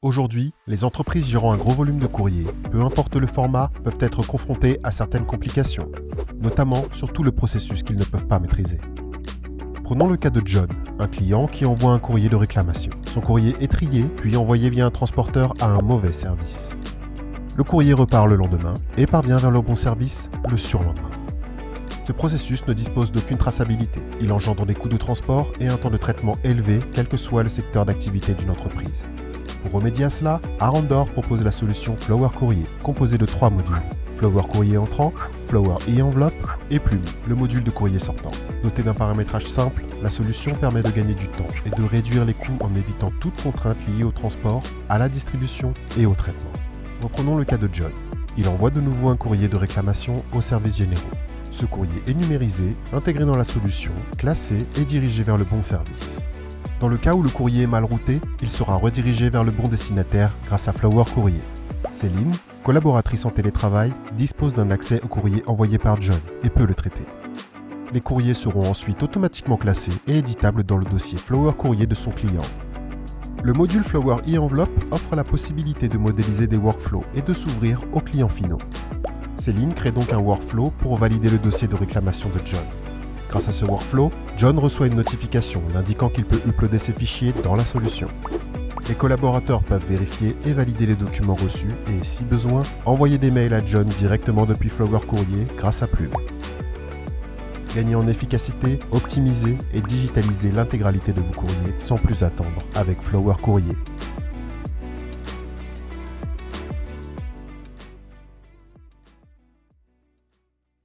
Aujourd'hui, les entreprises gérant un gros volume de courrier, peu importe le format, peuvent être confrontées à certaines complications, notamment sur tout le processus qu'ils ne peuvent pas maîtriser. Prenons le cas de John, un client qui envoie un courrier de réclamation. Son courrier est trié, puis envoyé via un transporteur à un mauvais service. Le courrier repart le lendemain et parvient vers le bon service le surlendemain. Ce processus ne dispose d'aucune traçabilité. Il engendre des coûts de transport et un temps de traitement élevé, quel que soit le secteur d'activité d'une entreprise. Pour remédier à cela, Arandor propose la solution Flower Courrier, composée de trois modules. Flower Courrier entrant, Flower e-enveloppe et Plume, le module de courrier sortant. Doté d'un paramétrage simple, la solution permet de gagner du temps et de réduire les coûts en évitant toute contrainte liée au transport, à la distribution et au traitement. Reprenons le cas de John. Il envoie de nouveau un courrier de réclamation aux services généraux. Ce courrier est numérisé, intégré dans la solution, classé et dirigé vers le bon service. Dans le cas où le courrier est mal routé, il sera redirigé vers le bon destinataire grâce à Flower Courrier. Céline, collaboratrice en télétravail, dispose d'un accès au courrier envoyé par John et peut le traiter. Les courriers seront ensuite automatiquement classés et éditables dans le dossier Flower Courrier de son client. Le module Flower e-enveloppe offre la possibilité de modéliser des workflows et de s'ouvrir aux clients finaux. Céline crée donc un workflow pour valider le dossier de réclamation de John. Grâce à ce workflow, John reçoit une notification l'indiquant qu'il peut uploader ses fichiers dans la solution. Les collaborateurs peuvent vérifier et valider les documents reçus et, si besoin, envoyer des mails à John directement depuis Flower Courrier grâce à Plume. Gagner en efficacité, optimiser et digitaliser l'intégralité de vos courriers sans plus attendre avec Flower Courrier.